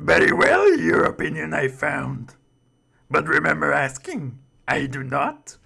Very well, your opinion I found. But remember asking, I do not.